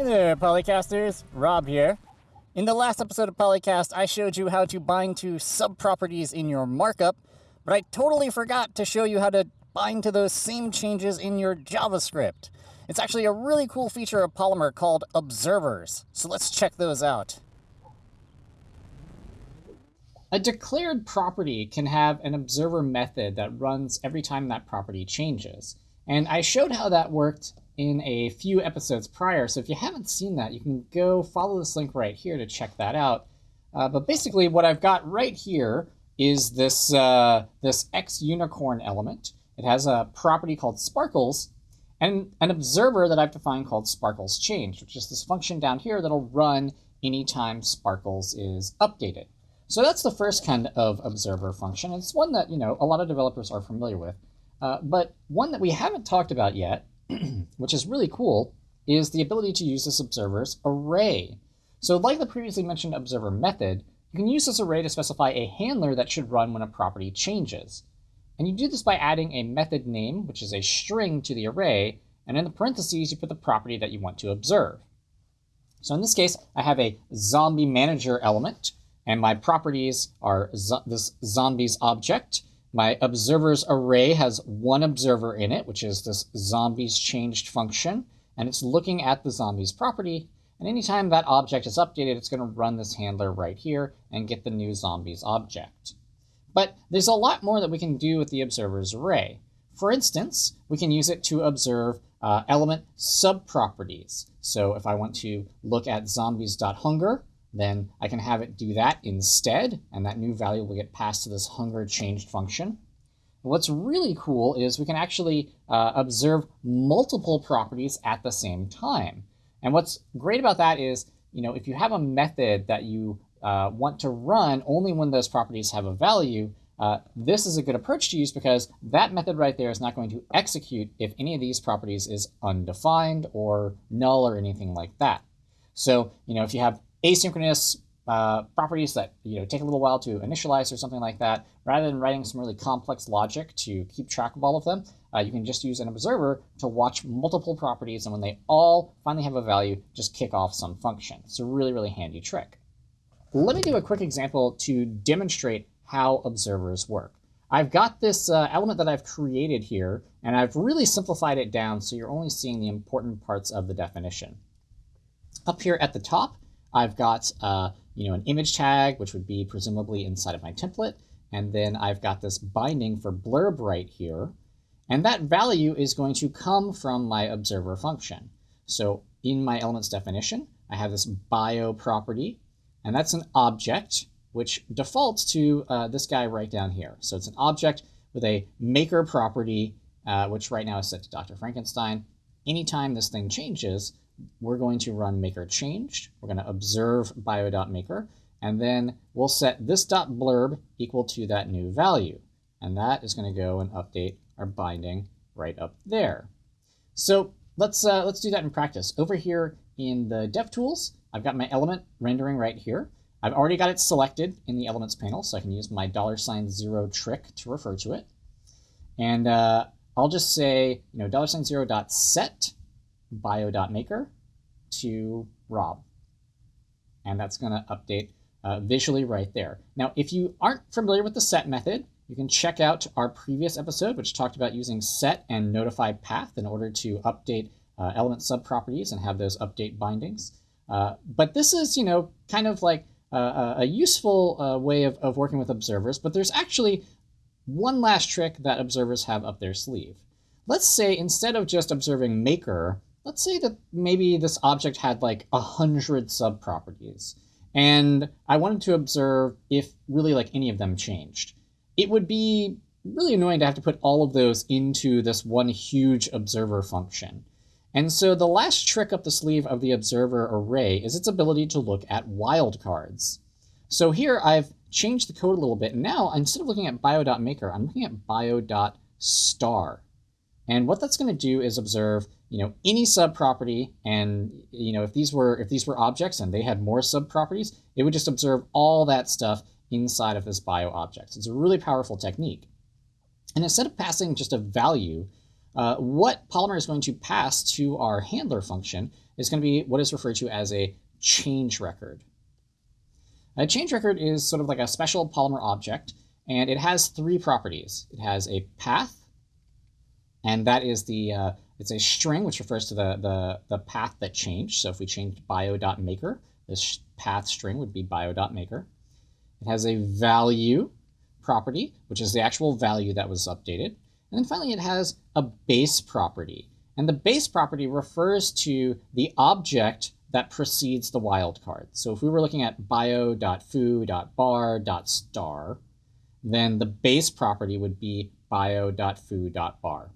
Hey there, Polycasters. Rob here. In the last episode of Polycast, I showed you how to bind to subproperties in your markup, but I totally forgot to show you how to bind to those same changes in your JavaScript. It's actually a really cool feature of Polymer called observers, so let's check those out. A declared property can have an observer method that runs every time that property changes. And I showed how that worked in a few episodes prior, so if you haven't seen that, you can go follow this link right here to check that out. Uh, but basically what I've got right here is this, uh, this X unicorn element. It has a property called sparkles and an observer that I've defined called sparkles change, which is this function down here that'll run anytime sparkles is updated. So that's the first kind of observer function. It's one that, you know, a lot of developers are familiar with. Uh, but one that we haven't talked about yet, which is really cool, is the ability to use this observer's array. So like the previously mentioned observer method, you can use this array to specify a handler that should run when a property changes. And you do this by adding a method name, which is a string to the array, and in the parentheses, you put the property that you want to observe. So in this case, I have a zombie manager element, and my properties are this zombies object. My observers array has one observer in it, which is this zombies changed function. And it's looking at the zombies property. And anytime that object is updated, it's going to run this handler right here and get the new zombies object. But there's a lot more that we can do with the observers array. For instance, we can use it to observe uh, element subproperties. So if I want to look at zombies.hunger, then I can have it do that instead, and that new value will get passed to this hunger changed function. What's really cool is we can actually uh, observe multiple properties at the same time. And what's great about that is, you know, if you have a method that you uh, want to run only when those properties have a value, uh, this is a good approach to use because that method right there is not going to execute if any of these properties is undefined or null or anything like that. So, you know, if you have asynchronous uh, properties that you know take a little while to initialize or something like that, rather than writing some really complex logic to keep track of all of them, uh, you can just use an observer to watch multiple properties, and when they all finally have a value, just kick off some function. It's a really, really handy trick. Let me do a quick example to demonstrate how observers work. I've got this uh, element that I've created here, and I've really simplified it down so you're only seeing the important parts of the definition. Up here at the top, I've got uh, you know an image tag, which would be presumably inside of my template, and then I've got this binding for blurb right here, and that value is going to come from my observer function. So in my elements definition, I have this bio property, and that's an object which defaults to uh, this guy right down here. So it's an object with a maker property, uh, which right now is set to Dr. Frankenstein. Anytime this thing changes, we're going to run maker changed. We're going to observe bio.maker, and then we'll set this dot blurb equal to that new value. And that is going to go and update our binding right up there. So let's, uh, let's do that in practice. Over here in the DevTools, I've got my element rendering right here. I've already got it selected in the Elements panel, so I can use my dollar sign zero trick to refer to it. And uh, I'll just say, you know, dollar sign zero dot set bio.maker to Rob. And that's going to update uh, visually right there. Now, if you aren't familiar with the set method, you can check out our previous episode, which talked about using set and notify path in order to update uh, element subproperties and have those update bindings. Uh, but this is, you know, kind of like a, a useful uh, way of, of working with observers, but there's actually one last trick that observers have up their sleeve. Let's say instead of just observing maker, let's say that maybe this object had like a hundred sub properties and I wanted to observe if really like any of them changed. It would be really annoying to have to put all of those into this one huge observer function. And so the last trick up the sleeve of the observer array is its ability to look at wildcards. So here I've changed the code a little bit. And now instead of looking at bio.maker, I'm looking at bio.star. And what that's going to do is observe you know, any subproperty, and you know, if these were if these were objects and they had more subproperties, it would just observe all that stuff inside of this bio object. So It's a really powerful technique. And instead of passing just a value, uh, what Polymer is going to pass to our handler function is going to be what is referred to as a change record. A change record is sort of like a special Polymer object, and it has three properties. It has a path, and that is the uh, it's a string which refers to the, the, the path that changed. So if we changed bio.maker, this path string would be bio.maker. It has a value property, which is the actual value that was updated. And then finally, it has a base property. And the base property refers to the object that precedes the wildcard. So if we were looking at bio.foo.bar.star, then the base property would be bio.foo.bar.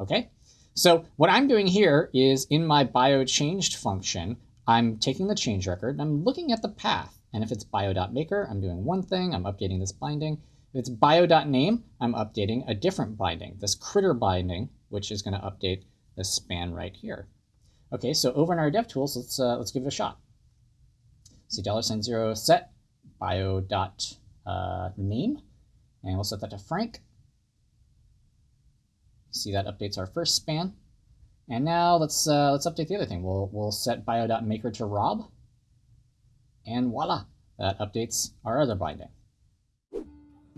Okay? So what I'm doing here is in my biochanged function, I'm taking the change record and I'm looking at the path. And if it's bio.maker, I'm doing one thing, I'm updating this binding. If it's bio.name, I'm updating a different binding, this critter binding, which is going to update this span right here. Okay, so over in our DevTools, let's uh, let's give it a shot. See dollar sign zero set bio dot uh, name, and we'll set that to Frank. See that updates our first span. And now let's uh, let's update the other thing. We'll we'll set bio.maker to Rob, and voila, that updates our other binding.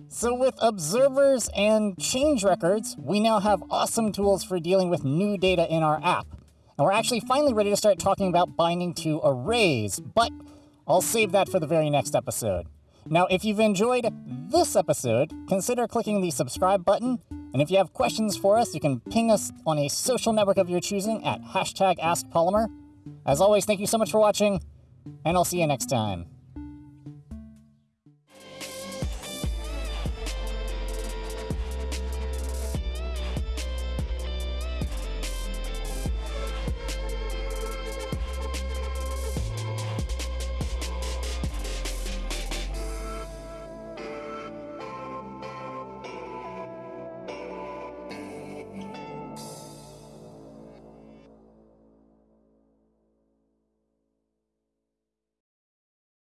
So with observers and change records, we now have awesome tools for dealing with new data in our app. And we're actually finally ready to start talking about binding to arrays, but I'll save that for the very next episode. Now, if you've enjoyed this episode, consider clicking the subscribe button. And if you have questions for us, you can ping us on a social network of your choosing at hashtag AskPolymer. As always, thank you so much for watching, and I'll see you next time.